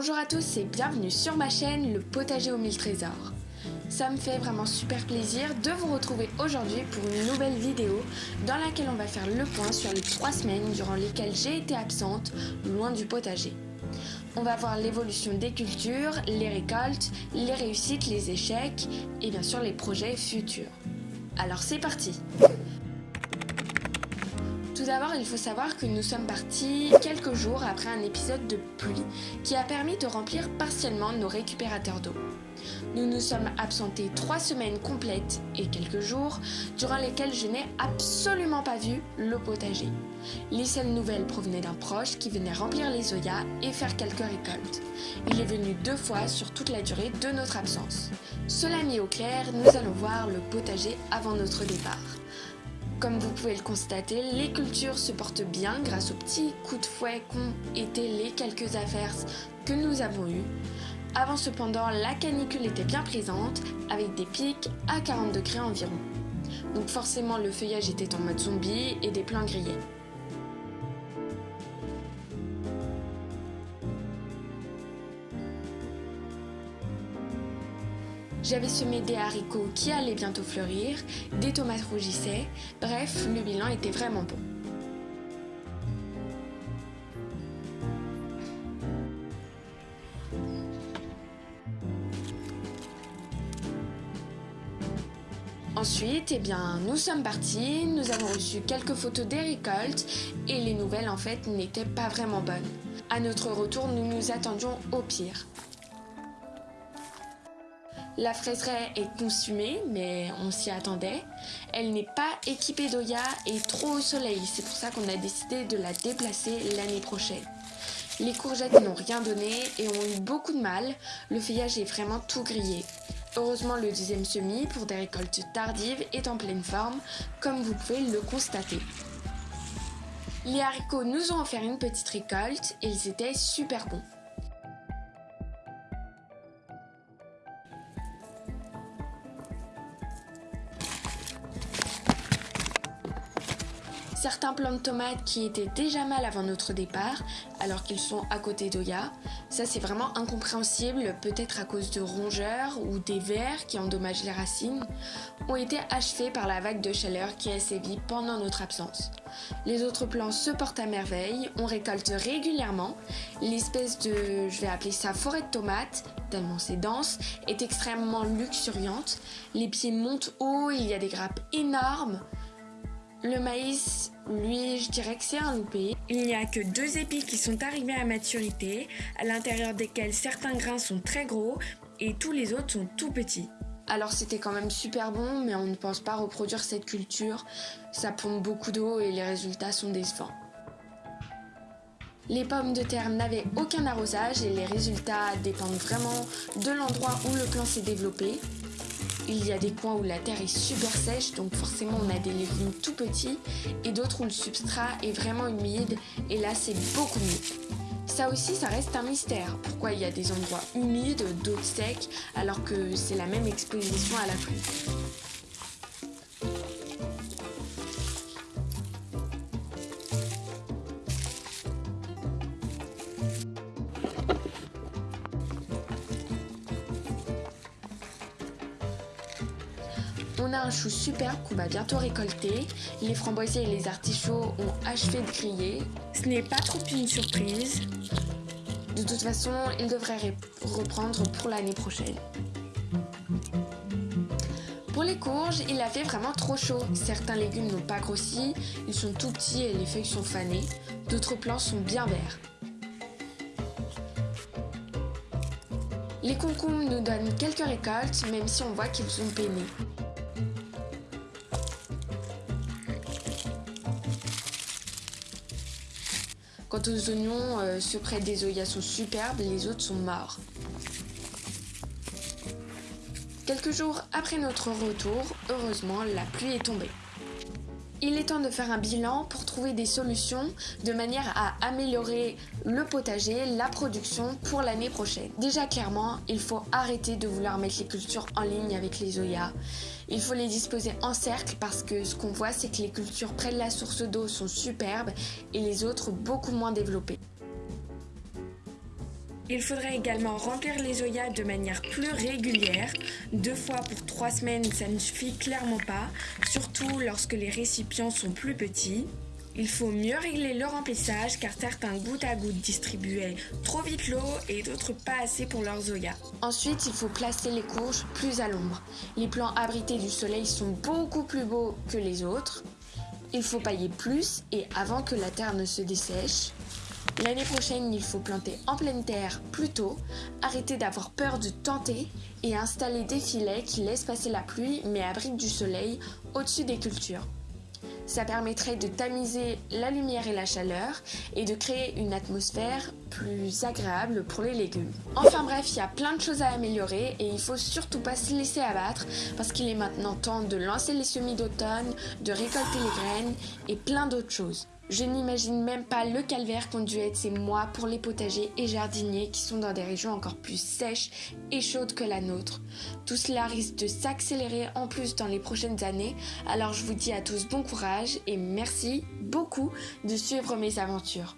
Bonjour à tous et bienvenue sur ma chaîne Le Potager aux mille trésors. Ça me fait vraiment super plaisir de vous retrouver aujourd'hui pour une nouvelle vidéo dans laquelle on va faire le point sur les trois semaines durant lesquelles j'ai été absente loin du potager. On va voir l'évolution des cultures, les récoltes, les réussites, les échecs et bien sûr les projets futurs. Alors c'est parti tout d'abord, il faut savoir que nous sommes partis quelques jours après un épisode de pluie qui a permis de remplir partiellement nos récupérateurs d'eau. Nous nous sommes absentés trois semaines complètes et quelques jours durant lesquels je n'ai absolument pas vu le potager. Les seules nouvelles provenaient d'un proche qui venait remplir les oyas et faire quelques récoltes. Il est venu deux fois sur toute la durée de notre absence. Cela mis au clair, nous allons voir le potager avant notre départ. Comme vous pouvez le constater, les cultures se portent bien grâce aux petits coups de fouet qu'ont été les quelques affaires que nous avons eues. Avant cependant, la canicule était bien présente, avec des pics à 40 degrés environ. Donc forcément le feuillage était en mode zombie et des plants grillés. J'avais semé des haricots qui allaient bientôt fleurir, des tomates rougissaient, bref, le bilan était vraiment bon. Ensuite, eh bien, nous sommes partis, nous avons reçu quelques photos des récoltes et les nouvelles en fait n'étaient pas vraiment bonnes. À notre retour, nous nous attendions au pire. La fraiseraie est consumée, mais on s'y attendait. Elle n'est pas équipée d'Oya et trop au soleil, c'est pour ça qu'on a décidé de la déplacer l'année prochaine. Les courgettes n'ont rien donné et ont eu beaucoup de mal, le feuillage est vraiment tout grillé. Heureusement, le deuxième semis, pour des récoltes tardives, est en pleine forme, comme vous pouvez le constater. Les haricots nous ont offert une petite récolte et ils étaient super bons. Certains plants de tomates qui étaient déjà mal avant notre départ, alors qu'ils sont à côté d'Oya. Ça c'est vraiment incompréhensible, peut-être à cause de rongeurs ou des vers qui endommagent les racines, ont été achevés par la vague de chaleur qui a sévi pendant notre absence. Les autres plants se portent à merveille, on récolte régulièrement. L'espèce de, je vais appeler ça forêt de tomates, tellement c'est dense, est extrêmement luxuriante. Les pieds montent haut, il y a des grappes énormes. Le maïs, lui, je dirais que c'est un loupé. Il n'y a que deux épis qui sont arrivés à maturité, à l'intérieur desquels certains grains sont très gros et tous les autres sont tout petits. Alors c'était quand même super bon, mais on ne pense pas reproduire cette culture. Ça pompe beaucoup d'eau et les résultats sont décevants. Les pommes de terre n'avaient aucun arrosage et les résultats dépendent vraiment de l'endroit où le plant s'est développé. Il y a des coins où la terre est super sèche, donc forcément on a des légumes tout petits, et d'autres où le substrat est vraiment humide, et là c'est beaucoup mieux. Ça aussi, ça reste un mystère. Pourquoi il y a des endroits humides, d'autres secs, alors que c'est la même exposition à la pluie? On a un chou superbe qu'on va bientôt récolter. Les framboisiers et les artichauts ont achevé de griller. Ce n'est pas trop une surprise. De toute façon, ils devraient reprendre pour l'année prochaine. Pour les courges, il a fait vraiment trop chaud. Certains légumes n'ont pas grossi, ils sont tout petits et les feuilles sont fanées. D'autres plants sont bien verts. Les concombres nous donnent quelques récoltes, même si on voit qu'ils sont peinés. Quant aux oignons, ceux près des oyas sont superbes, les autres sont morts. Quelques jours après notre retour, heureusement, la pluie est tombée. Il est temps de faire un bilan pour trouver des solutions de manière à améliorer le potager, la production pour l'année prochaine. Déjà clairement, il faut arrêter de vouloir mettre les cultures en ligne avec les Oya. Il faut les disposer en cercle parce que ce qu'on voit c'est que les cultures près de la source d'eau sont superbes et les autres beaucoup moins développées. Il faudrait également remplir les zoyas de manière plus régulière. Deux fois pour trois semaines, ça ne suffit clairement pas, surtout lorsque les récipients sont plus petits. Il faut mieux régler le remplissage car certains goutte à goutte distribuaient trop vite l'eau et d'autres pas assez pour leurs zoya. Ensuite, il faut placer les courges plus à l'ombre. Les plants abrités du soleil sont beaucoup plus beaux que les autres. Il faut pailler plus et avant que la terre ne se dessèche. L'année prochaine, il faut planter en pleine terre plus tôt, arrêter d'avoir peur de tenter et installer des filets qui laissent passer la pluie mais abritent du soleil au-dessus des cultures. Ça permettrait de tamiser la lumière et la chaleur et de créer une atmosphère plus agréable pour les légumes. Enfin bref, il y a plein de choses à améliorer et il faut surtout pas se laisser abattre parce qu'il est maintenant temps de lancer les semis d'automne, de récolter les graines et plein d'autres choses. Je n'imagine même pas le calvaire qu'ont dû être ces mois pour les potagers et jardiniers qui sont dans des régions encore plus sèches et chaudes que la nôtre. Tout cela risque de s'accélérer en plus dans les prochaines années, alors je vous dis à tous bon courage et merci beaucoup de suivre mes aventures.